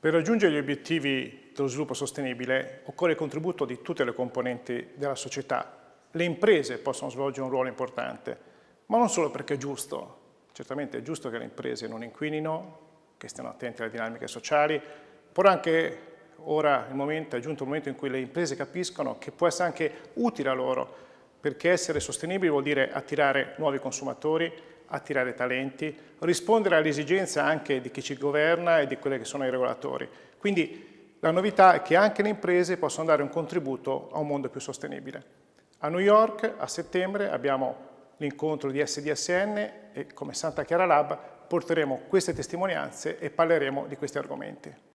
Per raggiungere gli obiettivi dello sviluppo sostenibile occorre il contributo di tutte le componenti della società. Le imprese possono svolgere un ruolo importante, ma non solo perché è giusto. Certamente è giusto che le imprese non inquinino, che stiano attenti alle dinamiche sociali, però anche ora momento, è giunto il momento in cui le imprese capiscono che può essere anche utile a loro, perché essere sostenibili vuol dire attirare nuovi consumatori, attirare talenti, rispondere alle esigenze anche di chi ci governa e di quelli che sono i regolatori. Quindi la novità è che anche le imprese possono dare un contributo a un mondo più sostenibile. A New York a settembre abbiamo l'incontro di SDSN e come Santa Chiara Lab porteremo queste testimonianze e parleremo di questi argomenti.